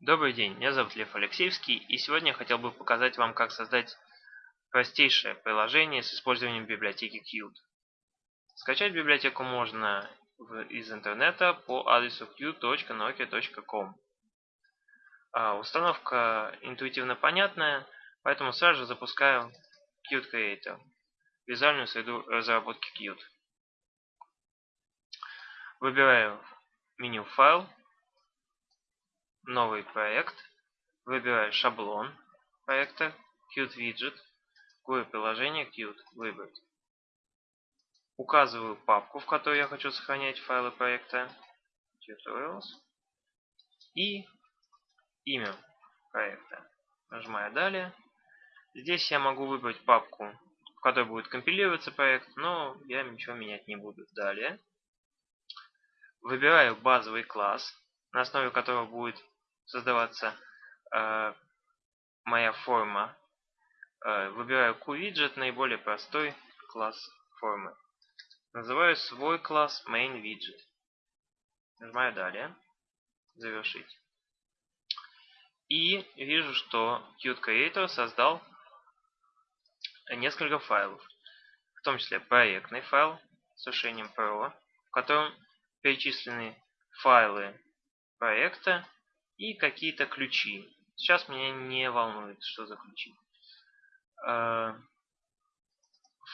Добрый день, меня зовут Лев Алексеевский, и сегодня я хотел бы показать вам, как создать простейшее приложение с использованием библиотеки Qt. Скачать библиотеку можно из интернета по адресу qt.nokia.com. А, установка интуитивно понятная, поэтому сразу же запускаю Qt Creator, визуальную среду разработки Qt. Выбираю меню «Файл», новый проект, выбираю шаблон проекта, Qt Widget, какое приложение Qt выбрать. Указываю папку, в которой я хочу сохранять файлы проекта, Tutorials, и имя проекта. Нажимаю «Далее». Здесь я могу выбрать папку, в которой будет компилироваться проект, но я ничего менять не буду. Далее. Выбираю базовый класс, на основе которого будет создаваться э, моя форма. Э, выбираю QWidget, наиболее простой класс формы. Называю свой класс MainWidget. Нажимаю «Далее». Завершить. И вижу, что Qt создал несколько файлов. В том числе проектный файл с решением Pro, в котором перечислены файлы проекта и какие-то ключи. Сейчас меня не волнует, что за ключи. Э,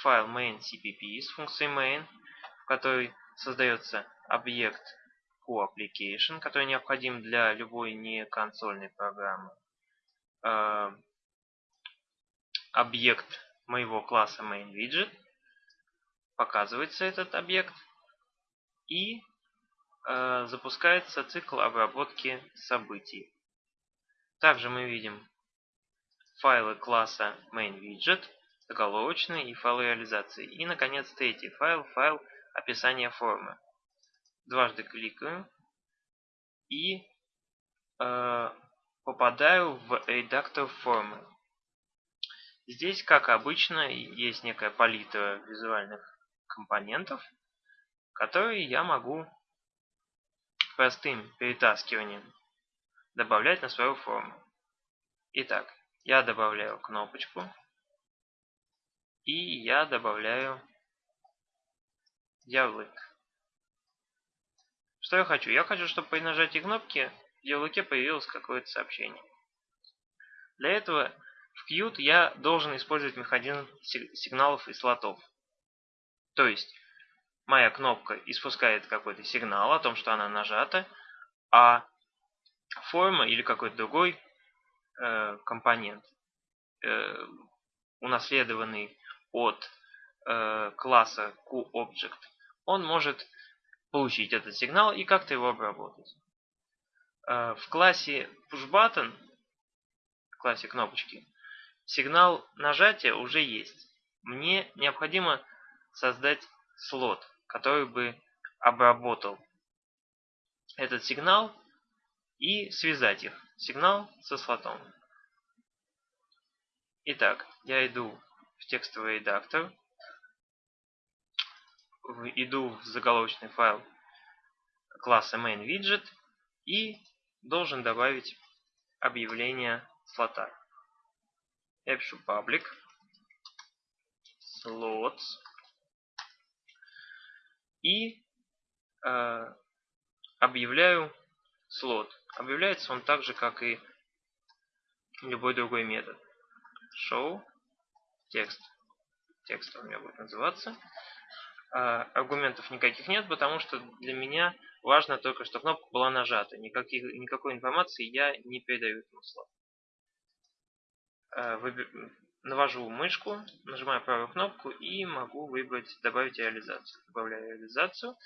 файл main cpp с функцией main, в которой создается объект QApplication, который необходим для любой не консольной программы. Э, объект моего класса main_widget Показывается этот объект. И запускается цикл обработки событий. Также мы видим файлы класса MainWidget, заголовочные и файлы реализации. И, наконец, третий файл, файл описания формы. Дважды кликаю и э, попадаю в редактор формы. Здесь, как обычно, есть некая палитра визуальных компонентов, которые я могу простым перетаскиванием добавлять на свою форму. Итак, я добавляю кнопочку и я добавляю ярлык. Что я хочу? Я хочу, чтобы при нажатии кнопки в ярлыке появилось какое-то сообщение. Для этого в Qt я должен использовать механизм сигналов и слотов. То есть моя кнопка испускает какой-то сигнал о том, что она нажата, а форма или какой-то другой э, компонент, э, унаследованный от э, класса QObject, он может получить этот сигнал и как-то его обработать. Э, в классе pushButton, в классе кнопочки, сигнал нажатия уже есть. Мне необходимо создать слот который бы обработал этот сигнал и связать их, сигнал со слотом. Итак, я иду в текстовый редактор, иду в заголовочный файл класса MainWidget и должен добавить объявление слота. Я пишу public slots и э, объявляю слот. Объявляется он так же, как и любой другой метод. Show текст. Текст у меня будет называться. А, аргументов никаких нет, потому что для меня важно только, что кнопка была нажата. Никаких, никакой информации я не передаю этому слоту. А, навожу мышку, нажимаю правую кнопку и могу выбрать «Добавить реализацию». Добавляю реализацию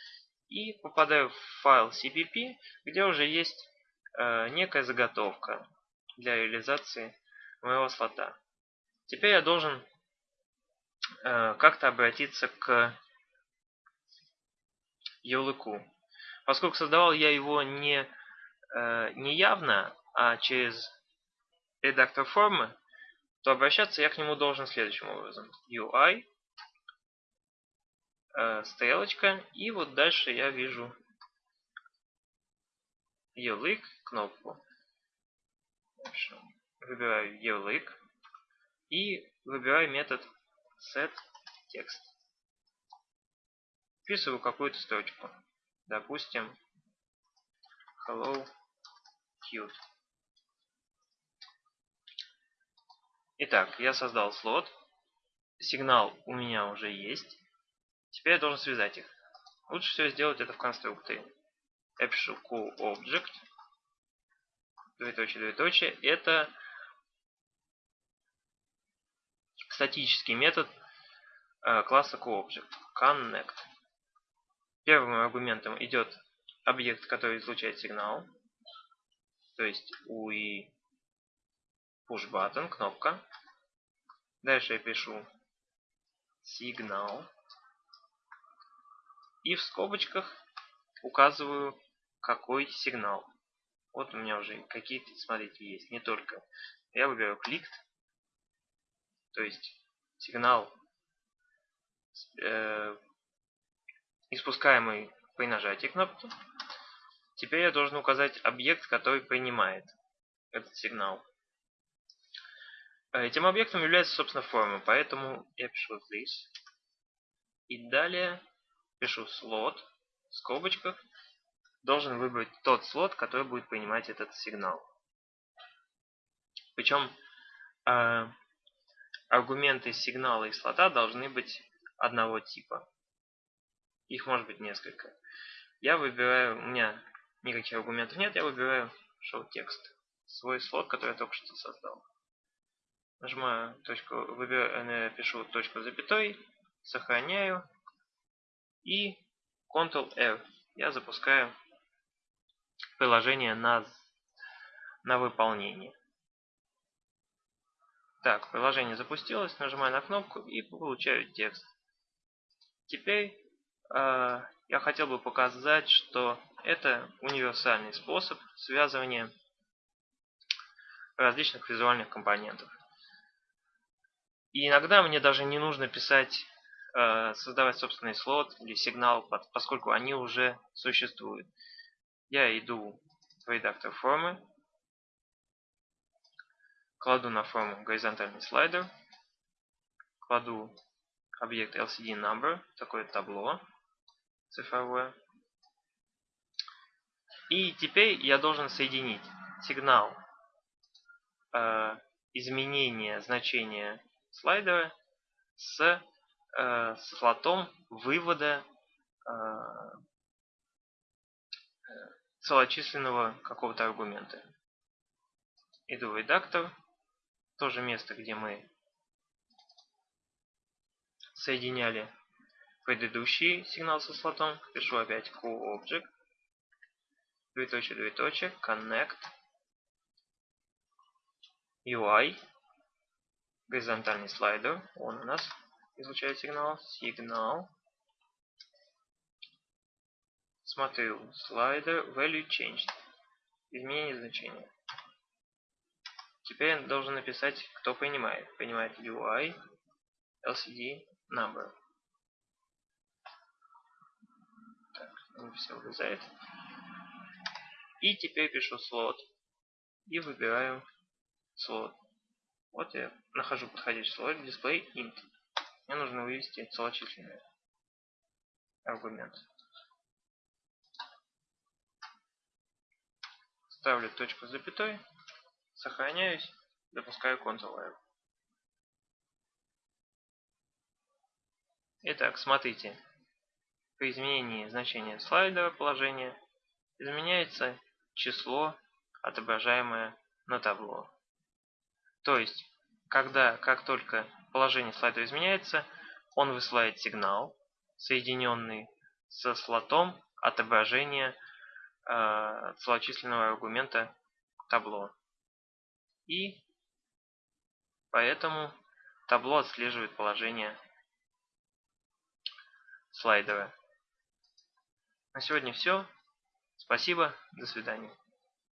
и попадаю в файл CPP, где уже есть э, некая заготовка для реализации моего слота. Теперь я должен э, как-то обратиться к ярлыку. Поскольку создавал я его не, э, не явно, а через редактор формы, то обращаться я к нему должен следующим образом. UI, э, стрелочка, и вот дальше я вижу ярлык, кнопку. выбираю ярлык и выбираю метод setText. Вписываю какую-то строчку. Допустим, hello cute. Итак, я создал слот. Сигнал у меня уже есть. Теперь я должен связать их. Лучше всего сделать это в конструкторе. Я пишу coObject. Двоеточие, двоеточие. Это статический метод э, класса coObject. Connect. Первым аргументом идет объект, который излучает сигнал. То есть UI push button, кнопка. Дальше я пишу сигнал. И в скобочках указываю, какой сигнал. Вот у меня уже какие-то, смотрите, есть. Не только. Я выбираю кликт. То есть сигнал, э, испускаемый при нажатии кнопки. Теперь я должен указать объект, который принимает этот сигнал. Э, этим объектом является, собственно, форма, поэтому я пишу this. И далее пишу слот в скобочках. Должен выбрать тот слот, который будет принимать этот сигнал. Причем э, аргументы сигнала и слота должны быть одного типа. Их может быть несколько. Я выбираю, у меня никаких аргументов нет, я выбираю show текст. Свой слот, который я только что создал. Нажимаю точку, выбираю, пишу точку запятой, сохраняю и Ctrl-R. Я запускаю приложение на, на выполнение. Так, приложение запустилось, нажимаю на кнопку и получаю текст. Теперь э, я хотел бы показать, что это универсальный способ связывания различных визуальных компонентов. И иногда мне даже не нужно писать, э, создавать собственный слот или сигнал, поскольку они уже существуют. Я иду в редактор формы, кладу на форму горизонтальный слайдер, кладу объект LCD number, такое табло цифровое. И теперь я должен соединить сигнал э, изменения значения слайдера с э, слотом вывода э, целочисленного какого-то аргумента. Иду в редактор, то же место, где мы соединяли предыдущий сигнал со слотом, пишу опять coObject, двоеточие, двоеточие, connect, UI, горизонтальный слайдер. Он у нас излучает сигнал. Сигнал. Смотрю. Слайдер value changed. Изменение значения. Теперь я должен написать, кто принимает. Принимает UI LCD number. Так, все вылезает. И теперь пишу слот. И выбираю слот. Вот я нахожу подходящий слой display int. Мне нужно вывести целочисленный аргумент. Ставлю точку с запятой, сохраняюсь, запускаю Ctrl-R. Итак, смотрите. При изменении значения слайдера положения изменяется число, отображаемое на табло. То есть, когда, как только положение слайда изменяется, он высылает сигнал, соединенный со слотом отображения э, целочисленного аргумента табло. И поэтому табло отслеживает положение слайдера. На сегодня все. Спасибо. До свидания.